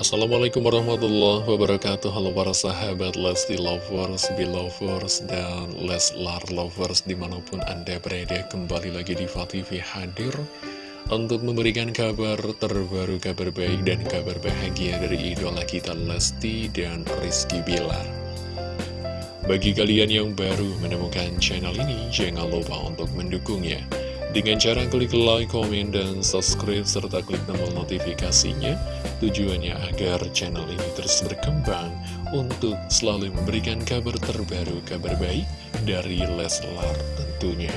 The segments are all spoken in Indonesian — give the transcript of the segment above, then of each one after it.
Assalamualaikum warahmatullahi wabarakatuh. Halo para sahabat Lesti Lovers, Belovers, dan Leslar Lovers Di mana pun Anda berada kembali lagi di TV hadir Untuk memberikan kabar terbaru, kabar baik dan kabar bahagia dari idola kita Lesti dan Rizky Bilar. Bagi kalian yang baru menemukan channel ini Jangan lupa untuk mendukungnya dengan cara klik like, komen, dan subscribe, serta klik tombol notifikasinya, tujuannya agar channel ini terus berkembang untuk selalu memberikan kabar terbaru, kabar baik dari Leslar tentunya.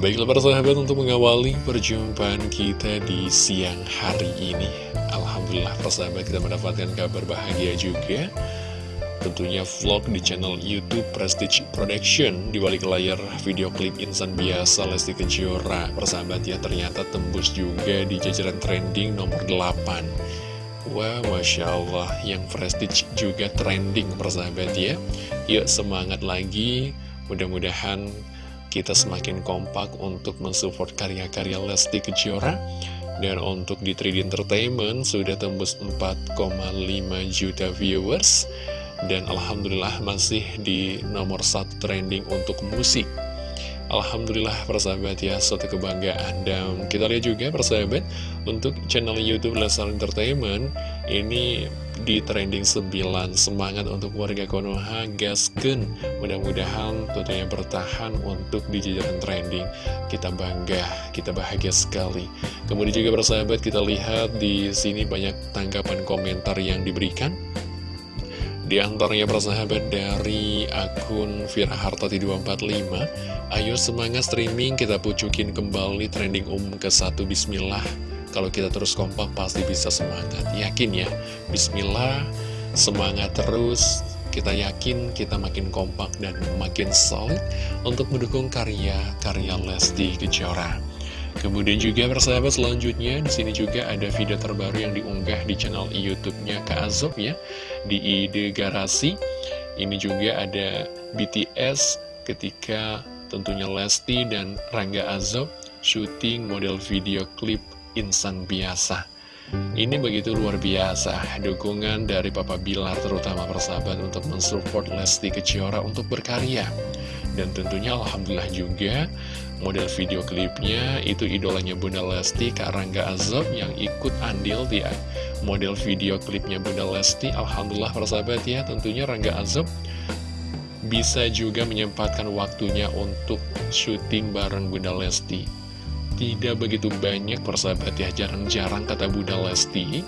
Baiklah para sahabat untuk mengawali perjumpaan kita di siang hari ini. Alhamdulillah persahabat kita mendapatkan kabar bahagia juga tentunya vlog di channel Youtube Prestige Production. Di balik layar video klip insan biasa Lesti Kejora persahabat ya ternyata tembus juga di jajaran trending nomor 8 Wah Masya Allah yang Prestige juga trending persahabat ya. Yuk semangat lagi. Mudah-mudahan kita semakin kompak untuk mensupport karya-karya Lesti Kejora. Dan untuk di 3D Entertainment sudah tembus 4,5 juta viewers dan Alhamdulillah masih di nomor satu trending untuk musik. Alhamdulillah persahabat ya, suatu kebanggaan. Dan kita lihat juga persahabat Untuk channel Youtube Lesnar Entertainment Ini di trending 9 Semangat untuk warga Konoha Gasken Mudah-mudahan tentunya bertahan untuk di jajaran trending. Kita bangga, kita bahagia sekali. Kemudian juga persahabat kita lihat di sini banyak tanggapan komentar yang diberikan di antaranya persahabat dari akun Firahartati 245 Ayo semangat streaming kita pucukin kembali trending umum ke satu Bismillah. Kalau kita terus kompak pasti bisa semangat. Yakin ya? Bismillah Semangat terus. Kita yakin kita makin kompak dan makin solid Untuk mendukung karya-karya Lesti Kejora Kemudian juga persahabat selanjutnya di sini juga ada video terbaru yang diunggah di channel YouTube-nya Kak Azob ya di Ide Garasi. Ini juga ada BTS ketika tentunya Lesti dan Rangga Azob syuting model video klip Insan Biasa. Ini begitu luar biasa, dukungan dari Papa Bilar terutama persahabat untuk mensupport Lesti Kejora untuk berkarya. Dan tentunya Alhamdulillah juga model video klipnya itu idolanya Bunda Lesti Kak Rangga Azob yang ikut andil di model video klipnya Bunda Lesti Alhamdulillah persahabat ya tentunya Rangga Azob bisa juga menyempatkan waktunya untuk syuting bareng Bunda Lesti. Tidak begitu banyak persahabat ya jarang-jarang kata Bunda Lesti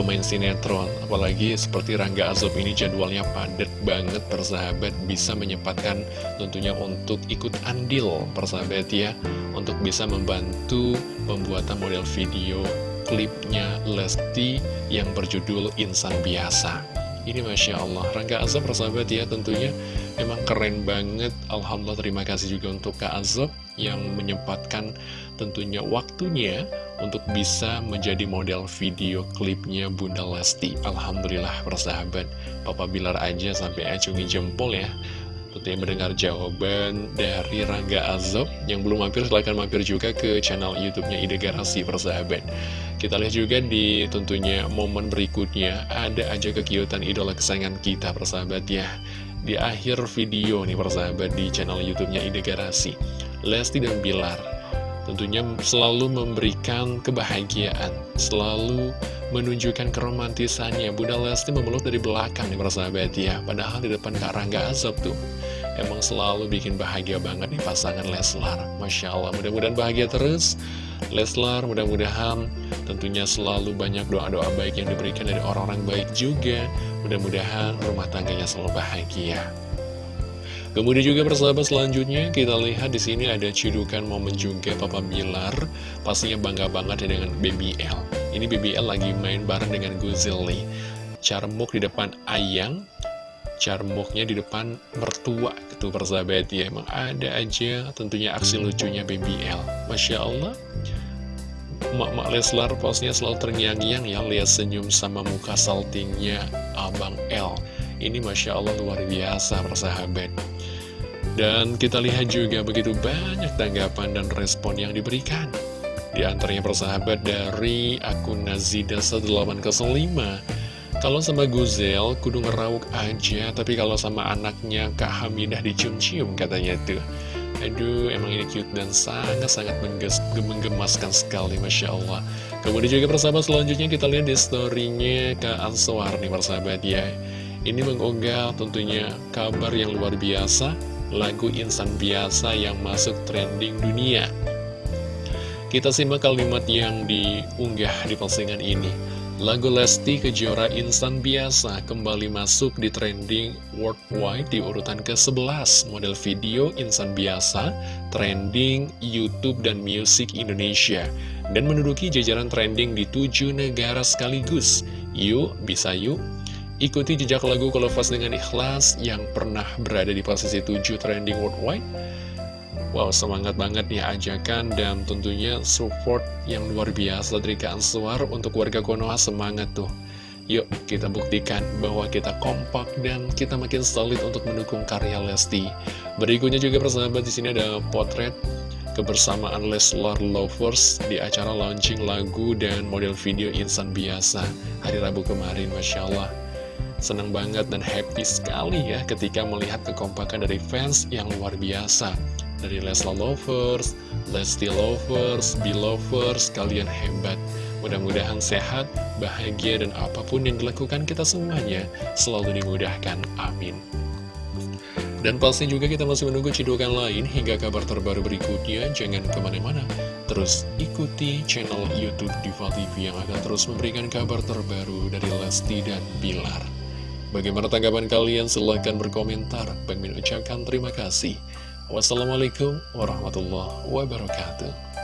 pemain sinetron Apalagi seperti Rangga Azob ini jadwalnya padat banget persahabat Bisa menyempatkan tentunya untuk ikut andil persahabat ya Untuk bisa membantu pembuatan model video klipnya Lesti yang berjudul Insan Biasa. Ini Masya Allah, Rangga Azob persahabat ya tentunya memang keren banget. Alhamdulillah terima kasih juga untuk Kak Azob yang menyempatkan tentunya waktunya untuk bisa menjadi model video klipnya Bunda Lesti. Alhamdulillah persahabat, Papa Bilar aja sampai acungi jempol ya. Tentunya mendengar jawaban dari Rangga Azob Yang belum mampir silahkan mampir juga ke channel Youtubenya Ide Garasi persahabat. Kita lihat juga di tentunya momen berikutnya. Ada aja kekiutan idola kesayangan kita persahabat ya. Di akhir video nih persahabat di channel Youtubenya Ide Garasi. Lesti dan Bilar tentunya selalu memberikan kebahagiaan, selalu menunjukkan keromantisannya. Bunda Lesti memeluk dari belakang nih persahabat ya, padahal di depan Kak Rangga Azab tuh. Emang selalu bikin bahagia banget nih pasangan Leslar. Masya Allah, mudah-mudahan bahagia terus. Leslar, mudah-mudahan tentunya selalu banyak doa-doa baik yang diberikan dari orang-orang baik juga. Mudah-mudahan rumah tangganya selalu bahagia. Kemudian juga persahabat selanjutnya kita lihat di sini ada cidukan momen juga Papa Bilar pastinya bangga banget ya dengan BBL. Ini BBL lagi main bareng dengan Guzeli. Carmuk di depan Ayang, Carmuknya di depan mertua itu persahabat ya. Emang ada aja tentunya aksi lucunya BBL. Masya Allah. Mak-mak Leslar posnya selalu terngiang-ngiang ya lihat senyum sama muka saltingnya Abang L. Ini Masya Allah luar biasa persahabat. Dan kita lihat juga begitu banyak tanggapan dan respon yang diberikan. Di antaranya persahabat dari akun Nazida 18 ke 5 Kalau sama Guzel, kudu ngerawuk aja Tapi kalau sama anaknya Kak Hamidah dicium-cium katanya tuh Aduh, emang ini cute dan sangat-sangat menggemaskan sekali, Masya Allah. Kemudian juga persahabat selanjutnya kita lihat di storynya Kak Answar nih, persahabat ya. Ini mengunggah tentunya kabar yang luar biasa, lagu insan biasa yang masuk trending dunia. Kita simak kalimat yang diunggah di postingan ini. Lagu Lesti Kejora Insan Biasa kembali masuk di trending worldwide di urutan ke-11 model video Insan Biasa, trending YouTube dan Music Indonesia, dan menduduki jajaran trending di tujuh negara sekaligus. Yuk, bisa yuk! Ikuti jejak lagu Kolofas dengan ikhlas yang pernah berada di posisi 7 trending worldwide Wow, semangat banget nih ajakan dan tentunya support yang luar biasa dari Kak untuk warga Konoha semangat tuh. Yuk kita buktikan bahwa kita kompak dan kita makin solid untuk mendukung karya Lesti. Berikutnya juga persahabat di sini ada potret kebersamaan Leslar Lovers di acara launching lagu dan model video insan biasa hari Rabu kemarin, Masya Allah. Senang banget dan happy sekali ya ketika melihat kekompakan dari fans yang luar biasa dari Lesla Lovers, Lesti Lovers, Belovers, kalian hebat. Mudah-mudahan sehat, bahagia, dan apa pun yang dilakukan kita semuanya selalu dimudahkan. Amin. Dan pasti juga kita masih menunggu cidukan lain hingga kabar terbaru berikutnya. Jangan ke mana-mana. Terus ikuti channel Youtube Diva TV yang akan terus memberikan kabar terbaru dari Lesti dan Bilar. Bagaimana tanggapan kalian? Silahkan berkomentar. Min ucapkan terima kasih. Wassalamualaikum warahmatullahi wabarakatuh.